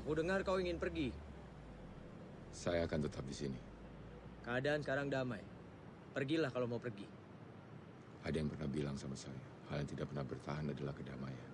Aku dengar kau ingin pergi. Saya akan tetap di sini. Keadaan sekarang damai. Pergilah kalau mau pergi. Ada yang pernah bilang sama saya, hal yang tidak pernah bertahan adalah kedamaian.